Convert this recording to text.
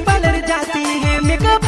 Bowler जाती है। Makeup